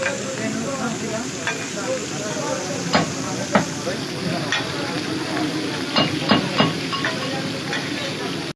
Thank you.